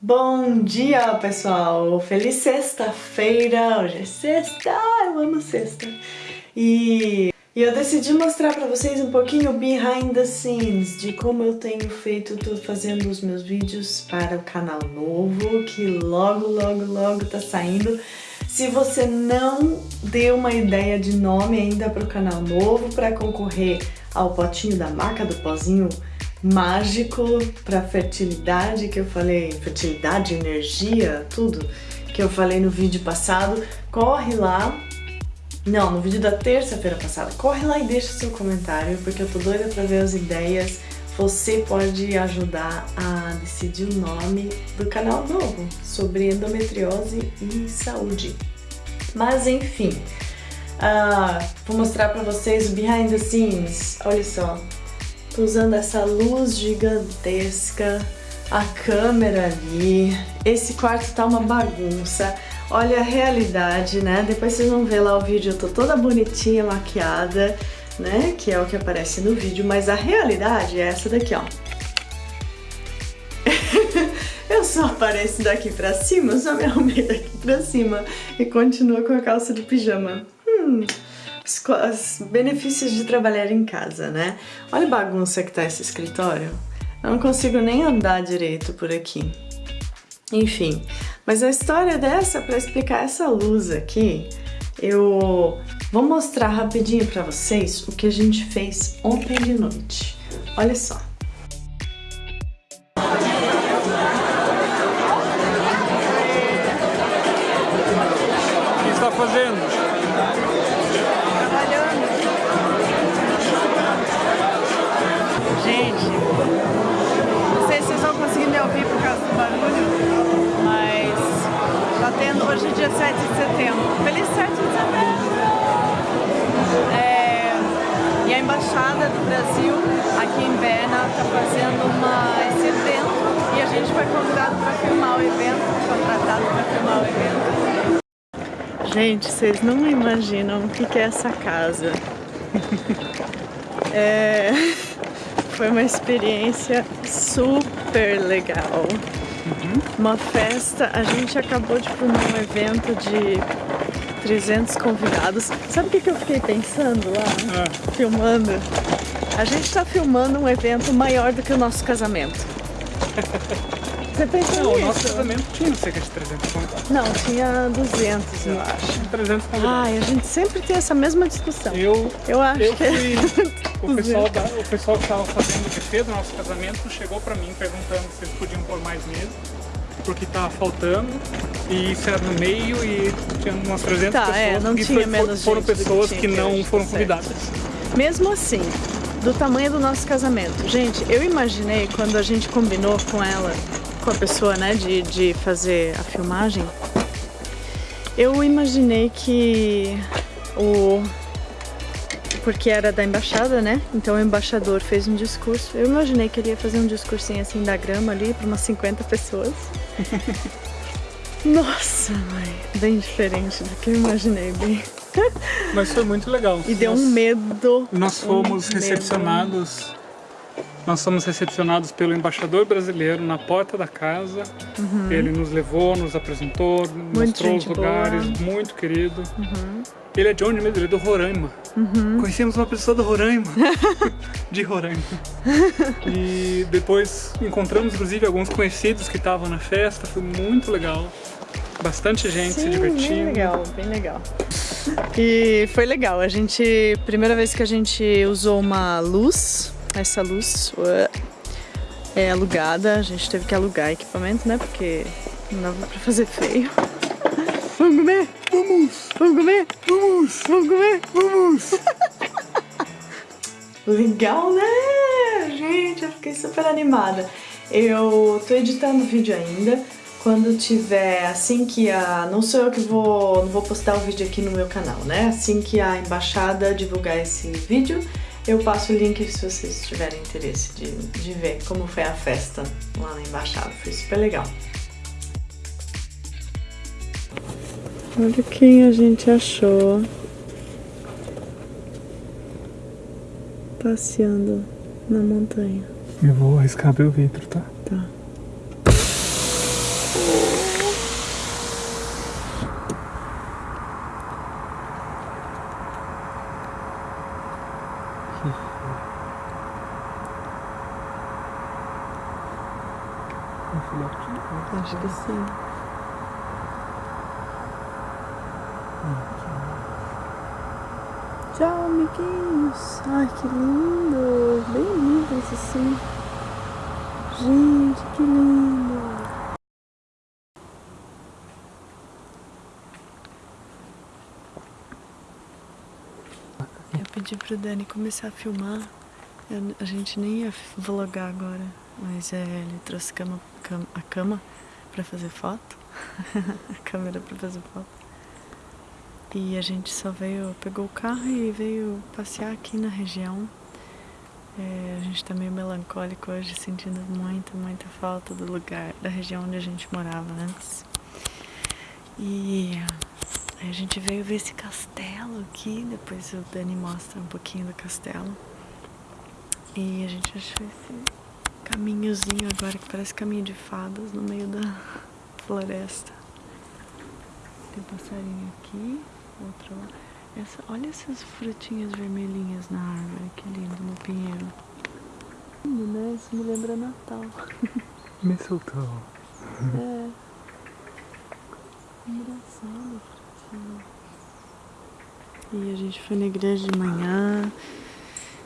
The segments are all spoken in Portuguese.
Bom dia, pessoal! Feliz sexta-feira! Hoje é sexta! Eu amo sexta! E, e eu decidi mostrar pra vocês um pouquinho behind the scenes de como eu tenho feito, tô fazendo os meus vídeos para o canal novo, que logo, logo, logo tá saindo. Se você não deu uma ideia de nome ainda para o canal novo, para concorrer ao potinho da maca do pozinho mágico para fertilidade que eu falei, fertilidade, energia, tudo que eu falei no vídeo passado, corre lá. Não, no vídeo da terça-feira passada, corre lá e deixa seu comentário, porque eu tô doida para ver as ideias. Você pode ajudar a decidir o nome do canal novo sobre endometriose e saúde. Mas enfim, uh, vou mostrar para vocês o behind the scenes. Olha só, Tô usando essa luz gigantesca, a câmera ali. Esse quarto tá uma bagunça. Olha a realidade, né? Depois vocês vão ver lá o vídeo, eu tô toda bonitinha, maquiada, né? Que é o que aparece no vídeo, mas a realidade é essa daqui, ó. eu só apareço daqui pra cima, só me arrumei daqui pra cima e continuo com a calça de pijama. Hum os benefícios de trabalhar em casa, né? Olha a bagunça que tá esse escritório. Eu não consigo nem andar direito por aqui. Enfim, mas a história dessa, para explicar essa luz aqui, eu vou mostrar rapidinho para vocês o que a gente fez ontem de noite. Olha só. Convidado para filmar o evento, contratado para filmar o evento. Gente, vocês não imaginam o que, que é essa casa. é, foi uma experiência super legal. Uhum. Uma festa, a gente acabou de filmar um evento de 300 convidados. Sabe o que, que eu fiquei pensando lá, é. filmando? A gente está filmando um evento maior do que o nosso casamento. Você pensa Não, nisso? o nosso casamento tinha cerca de 300 convidados. Não, tinha 200, eu acho. 300 convidados. Ai, a gente sempre tem essa mesma discussão. Eu, eu acho eu que... Fui, o, pessoal da, o pessoal que estava fazendo o buffet do nosso casamento chegou para mim perguntando se eles podiam pôr mais mesas porque estava faltando e isso era no meio e tinha umas 300 tá, pessoas é, não tinha foi, menos foram pessoas que, que não foram tá convidadas. Mesmo assim, do tamanho do nosso casamento. Gente, eu imaginei quando a gente combinou com ela com a pessoa, né, de, de fazer a filmagem, eu imaginei que o... Porque era da embaixada, né? Então o embaixador fez um discurso. Eu imaginei que ele ia fazer um discursinho assim da grama ali para umas 50 pessoas. Nossa, mãe, bem diferente do que eu imaginei, bem. Mas foi muito legal. E deu um medo. Nós fomos um recepcionados medo. Nós fomos recepcionados pelo embaixador brasileiro na porta da casa. Uhum. Ele nos levou, nos apresentou, muito mostrou os lugares, boa. muito querido. Uhum. Ele é de onde mesmo? Ele é do Roraima. Uhum. Conhecemos uma pessoa do Roraima. de Roraima. e depois encontramos, inclusive, alguns conhecidos que estavam na festa. Foi muito legal. Bastante gente Sim, se divertindo. bem legal, bem legal. E foi legal. A gente, primeira vez que a gente usou uma luz essa luz é alugada, a gente teve que alugar equipamento, né? Porque não dava pra fazer feio. Vamos comer? Vamos! Vamos comer? Vamos! Vamos comer? Vamos! Legal, né? Gente, eu fiquei super animada. Eu tô editando o vídeo ainda. Quando tiver, assim que a... Não sou eu que vou, não vou postar o vídeo aqui no meu canal, né? Assim que a embaixada divulgar esse vídeo, eu passo o link se vocês tiverem interesse de, de ver como foi a festa lá na embaixada. Foi super legal. Olha quem a gente achou passeando na montanha. Eu vou arriscar abrir o vidro, tá? Tá. Acho que sim. Tchau, amiguinhos. Ai, que lindo. Bem lindo esse sim. Gente, que lindo. Pedi pro Dani começar a filmar. Eu, a gente nem ia vlogar agora, mas é, ele trouxe cama, a cama pra fazer foto. a câmera pra fazer foto. E a gente só veio, pegou o carro e veio passear aqui na região. É, a gente tá meio melancólico hoje, sentindo muita, muita falta do lugar, da região onde a gente morava antes. E a gente veio ver esse castelo aqui, depois o Dani mostra um pouquinho do castelo. E a gente achou esse caminhozinho agora que parece caminho de fadas no meio da floresta. Tem passarinho aqui outro lá. Essa, olha essas frutinhas vermelhinhas na árvore, que lindo, no pinheiro. Lindo, né? Isso me lembra Natal. Mistletoe. é. Engraçado. E a gente foi na igreja de manhã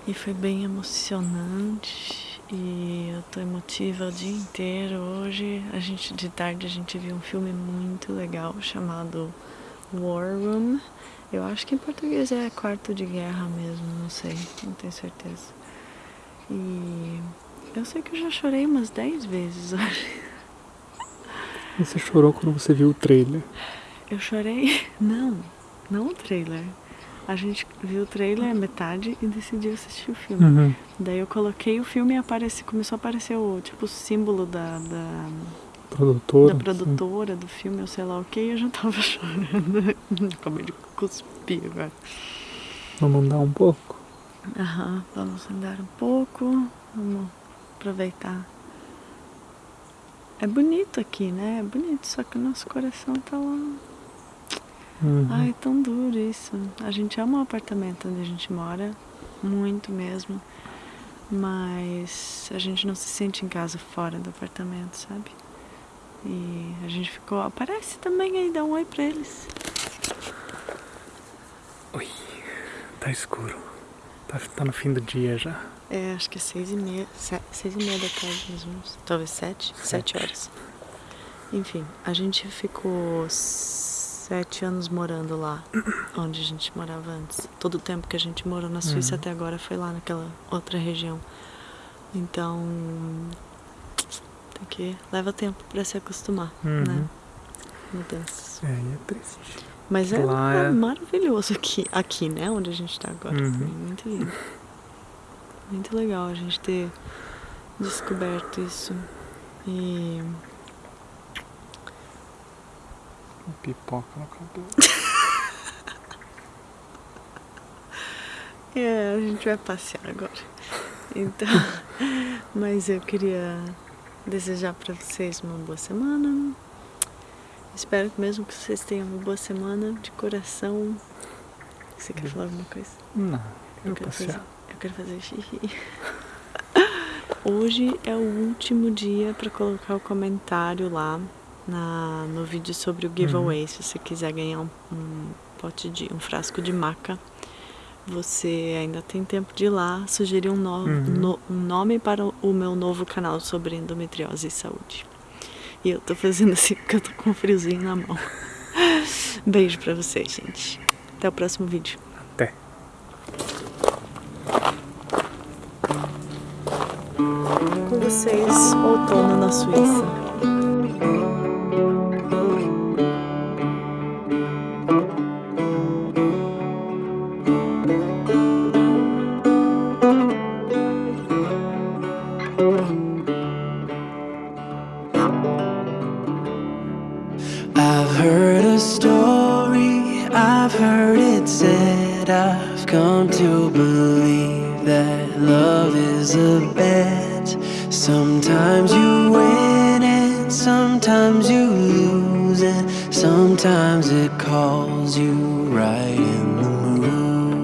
e foi bem emocionante. E eu tô emotiva o dia inteiro. Hoje, a gente de tarde, a gente viu um filme muito legal chamado War Room. Eu acho que em português é quarto de guerra mesmo, não sei, não tenho certeza. E eu sei que eu já chorei umas 10 vezes hoje. Você chorou quando você viu o trailer? Eu chorei? Não, não o trailer. A gente viu o trailer metade e decidiu assistir o filme. Uhum. Daí eu coloquei o filme e apareci, começou a aparecer o tipo o símbolo da, da produtora, da produtora sim. do filme, ou sei lá o que, e eu já tava chorando. Acabei de cuspir agora. Vamos andar um pouco? Aham, vamos andar um pouco, vamos aproveitar. É bonito aqui, né? É bonito, só que o nosso coração tá lá. Uhum. Ai, tão duro isso. A gente ama o apartamento onde a gente mora, muito mesmo. Mas a gente não se sente em casa fora do apartamento, sabe? E a gente ficou, aparece também aí, dá um oi pra eles. Oi, tá escuro. Tá, tá no fim do dia já. É, acho que é seis e meia, seis e meia da tarde mais ou menos. Talvez sete, sete, sete horas. Enfim, a gente ficou sete anos morando lá, onde a gente morava antes. Todo o tempo que a gente morou na Suíça uhum. até agora foi lá naquela outra região. Então, porque leva tempo para se acostumar, uhum. né? Mudanças. É, é triste. Mas é, é, maravilhoso aqui, aqui, né? Onde a gente está agora. Uhum. Muito lindo. Muito legal a gente ter descoberto isso. E. Pipoca no cabelo. é, a gente vai passear agora. Então, mas eu queria desejar para vocês uma boa semana. Espero que mesmo que vocês tenham uma boa semana de coração. Você quer falar alguma coisa? Não, eu, quero fazer, eu quero fazer xixi. Hoje é o último dia para colocar o comentário lá na, no vídeo sobre o giveaway. Uhum. Se você quiser ganhar um, um pote de um frasco de maca você ainda tem tempo de ir lá sugerir um, no, uhum. no, um nome para o meu novo canal sobre endometriose e saúde. E eu tô fazendo assim porque eu tô com um friozinho na mão. Beijo pra vocês, gente. Até o próximo vídeo. Até. Com vocês, outono na Suíça. Come to believe that love is a bet. Sometimes you win and sometimes you lose And sometimes it calls you right in